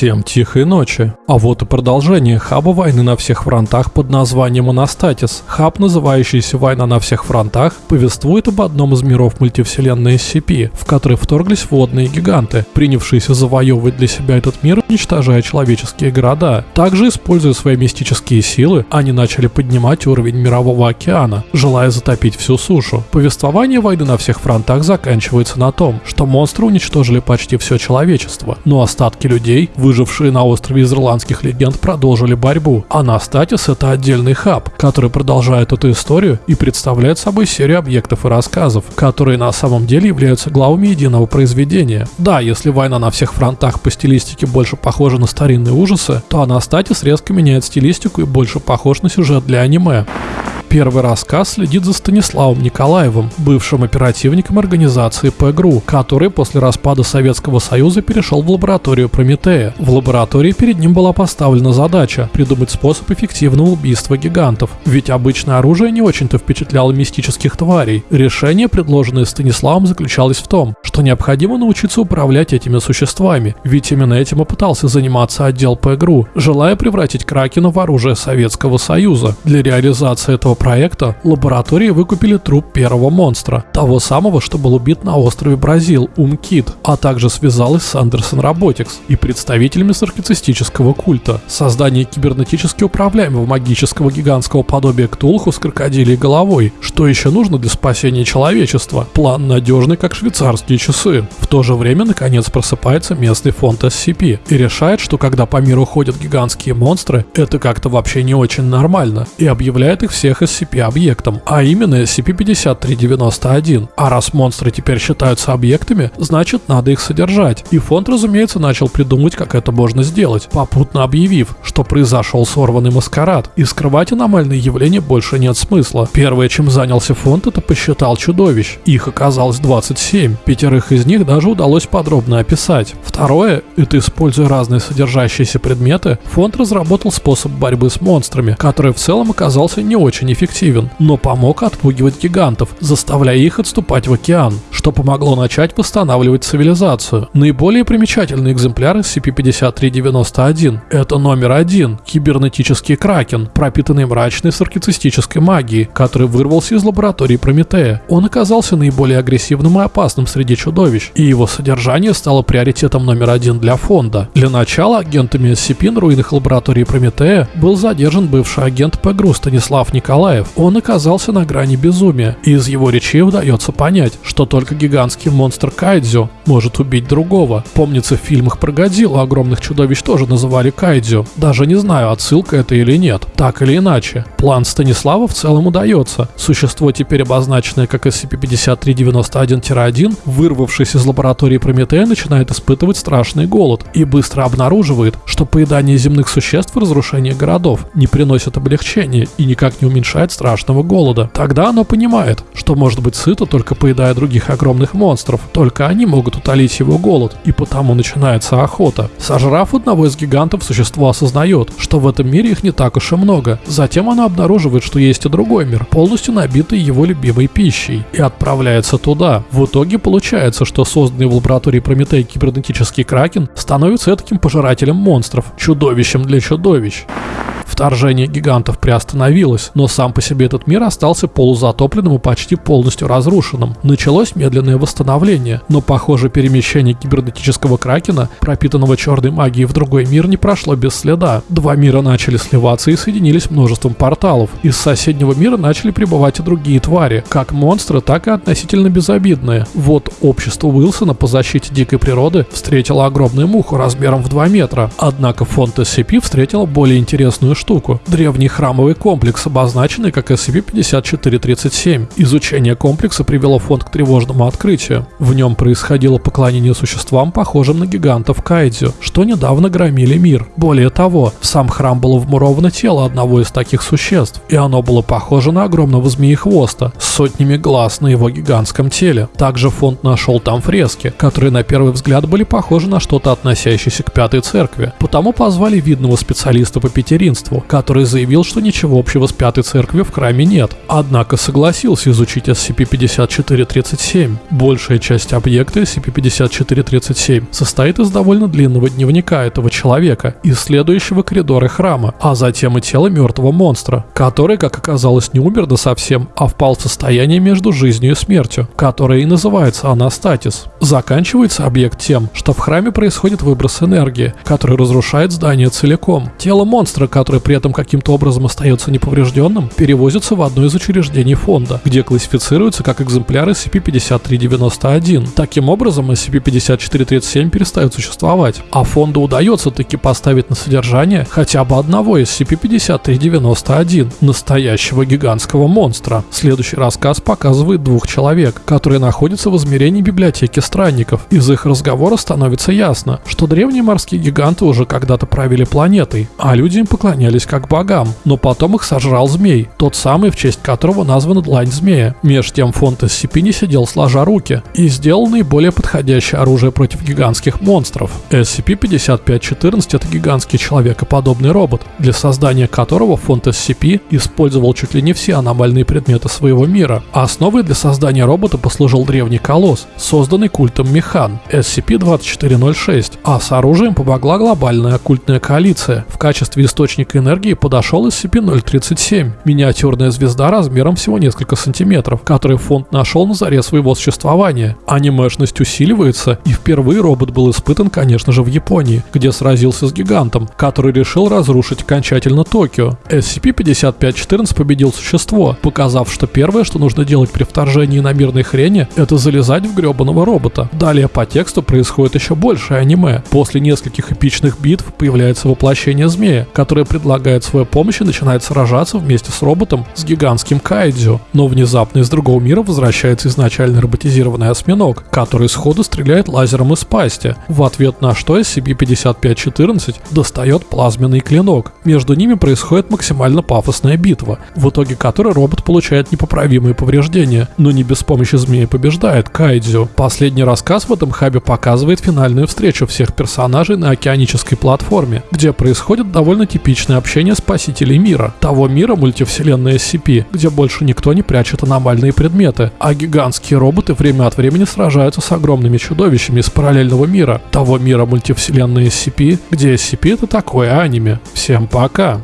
Всем тихой ночи. А вот и продолжение хаба войны на всех фронтах под названием Анастатис. Хаб, называющийся «Война на всех фронтах», повествует об одном из миров мультивселенной SCP, в который вторглись водные гиганты, принявшиеся завоевывать для себя этот мир, уничтожая человеческие города. Также, используя свои мистические силы, они начали поднимать уровень мирового океана, желая затопить всю сушу. Повествование войны на всех фронтах заканчивается на том, что монстры уничтожили почти все человечество, но остатки людей выжившие на острове из ирландских легенд продолжили борьбу, а Настатис это отдельный хаб, который продолжает эту историю и представляет собой серию объектов и рассказов, которые на самом деле являются главами единого произведения. Да, если война на всех фронтах по стилистике больше похожа на старинные ужасы, то Анастатис резко меняет стилистику и больше похож на сюжет для аниме. Первый рассказ следит за Станиславом Николаевым, бывшим оперативником организации ПГРУ, который после распада Советского Союза перешел в лабораторию Прометея. В лаборатории перед ним была поставлена задача придумать способ эффективного убийства гигантов, ведь обычное оружие не очень-то впечатляло мистических тварей. Решение, предложенное Станиславом, заключалось в том, что необходимо научиться управлять этими существами, ведь именно этим и пытался заниматься отдел ПГРУ, желая превратить Кракена в оружие Советского Союза. Для реализации этого проекта лаборатории выкупили труп первого монстра, того самого, что был убит на острове Бразил, Умкит, а также связалась с Андерсон Роботикс и представителями саркицистического культа. Создание кибернетически управляемого магического гигантского подобия Ктулху с крокодилей головой. Что еще нужно для спасения человечества? План надежный, как швейцарские часы. В то же время, наконец, просыпается местный фонд SCP и решает, что когда по миру ходят гигантские монстры, это как-то вообще не очень нормально, и объявляет их всех SCP-объектом, а именно SCP-5391. А раз монстры теперь считаются объектами, значит надо их содержать. И фонд, разумеется, начал придумывать, как это можно сделать, попутно объявив, что произошел сорванный маскарад, и скрывать аномальные явления больше нет смысла. Первое, чем занялся фонд, это посчитал чудовищ. Их оказалось 27, пятерых из них даже удалось подробно описать. Второе, это используя разные содержащиеся предметы, фонд разработал способ борьбы с монстрами, который в целом оказался не очень эффективен, но помог отпугивать гигантов, заставляя их отступать в океан, что помогло начать восстанавливать цивилизацию. Наиболее примечательный экземпляр SCP-5391 – это номер один – кибернетический кракен, пропитанный мрачной саркицистической магией, который вырвался из лаборатории Прометея. Он оказался наиболее агрессивным и опасным среди чудовищ, и его содержание стало приоритетом номер один для фонда. Для начала агентами SCP на руинах лаборатории Прометея был задержан бывший агент ПГРУ Станислав Николаевич Николаев, он оказался на грани безумия, и из его речей удается понять, что только гигантский монстр Кайдзю может убить другого. Помнится, в фильмах про Годзиллу огромных чудовищ тоже называли Кайдзю. Даже не знаю, отсылка это или нет. Так или иначе, план Станислава в целом удается. Существо, теперь обозначенное как SCP-5391-1, вырвавшись из лаборатории Прометея, начинает испытывать страшный голод и быстро обнаруживает, что поедание земных существ и разрушение городов не приносят облегчения и никак не уменьшают уменьшает страшного голода. Тогда оно понимает, что может быть сыто только поедая других огромных монстров. Только они могут утолить его голод, и потому начинается охота. Сожрав одного из гигантов, существо осознает, что в этом мире их не так уж и много. Затем оно обнаруживает, что есть и другой мир, полностью набитый его любимой пищей, и отправляется туда. В итоге получается, что созданный в лаборатории Прометей кибернетический кракен становится таким пожирателем монстров, чудовищем для чудовищ. Вторжение гигантов приостановилось, но сам по себе этот мир остался полузатопленным и почти полностью разрушенным. Началось медленное восстановление, но похоже перемещение кибернетического кракена, пропитанного черной магией в другой мир, не прошло без следа. Два мира начали сливаться и соединились множеством порталов. Из соседнего мира начали прибывать и другие твари, как монстры, так и относительно безобидные. Вот общество Уилсона по защите дикой природы встретило огромную муху размером в 2 метра, однако фонд SCP встретил более интересную штуку. Древний храмовый комплекс, обозначенный как SCP-5437. Изучение комплекса привело фонд к тревожному открытию. В нем происходило поклонение существам, похожим на гигантов Кайдзю, что недавно громили мир. Более того, в сам храм было вмуровано тело одного из таких существ, и оно было похоже на огромного змеи-хвоста с сотнями глаз на его гигантском теле. Также фонд нашел там фрески, которые на первый взгляд были похожи на что-то относящееся к Пятой Церкви. Потому позвали видного специалиста по пятеринству который заявил, что ничего общего с Пятой Церковью в храме нет. Однако согласился изучить SCP-5437. Большая часть объекта SCP-5437 состоит из довольно длинного дневника этого человека, исследующего коридоры храма, а затем и тело мертвого монстра, который, как оказалось, не умер до совсем, а впал в состояние между жизнью и смертью, которое и называется анастатис. Заканчивается объект тем, что в храме происходит выброс энергии, который разрушает здание целиком. Тело монстра, которое при этом каким-то образом остается неповрежденным, перевозится в одно из учреждений фонда, где классифицируется как экземпляры SCP-5391. Таким образом, SCP-5437 перестает существовать, а фонду удается таки поставить на содержание хотя бы одного из SCP-5391, настоящего гигантского монстра. Следующий рассказ показывает двух человек, которые находятся в измерении библиотеки странников. Из их разговора становится ясно, что древние морские гиганты уже когда-то правили планетой, а люди им поклонялись как богам, но потом их сожрал змей, тот самый, в честь которого названа длань змея. Меж тем фонд SCP не сидел сложа руки и сделал наиболее подходящее оружие против гигантских монстров. SCP-5514 это гигантский человекоподобный робот, для создания которого фонд SCP использовал чуть ли не все аномальные предметы своего мира. Основой для создания робота послужил древний колосс, созданный культом Механ SCP-2406, а с оружием помогла глобальная оккультная коалиция. В качестве источника энергии подошел SCP-037, миниатюрная звезда размером всего несколько сантиметров, который фонд нашел на заре своего существования. Анимешность усиливается, и впервые робот был испытан, конечно же, в Японии, где сразился с гигантом, который решил разрушить окончательно Токио. SCP-5514 победил существо, показав, что первое, что нужно делать при вторжении на мирной хрене, это залезать в гребаного робота. Далее по тексту происходит еще больше аниме. После нескольких эпичных битв появляется воплощение змея, которое предлагает свою помощь и начинает сражаться вместе с роботом с гигантским кайдзю. Но внезапно из другого мира возвращается изначально роботизированный осьминог, который сходу стреляет лазером из пасти, в ответ на что SCP-5514 достает плазменный клинок. Между ними происходит максимально пафосная битва, в итоге которой робот получает непоправимые повреждения, но не без помощи змеи побеждает Кайдзю. Последний рассказ в этом хабе показывает финальную встречу всех персонажей на океанической платформе, где происходит довольно типичное общение спасителей мира, того мира мультивселенной SCP, где больше никто не прячет аномальные предметы, а гигантские роботы время от времени сражаются с огромными чудовищами из параллельного мира, того мира мультивселенной SCP, где SCP это такое аниме. Всем пока!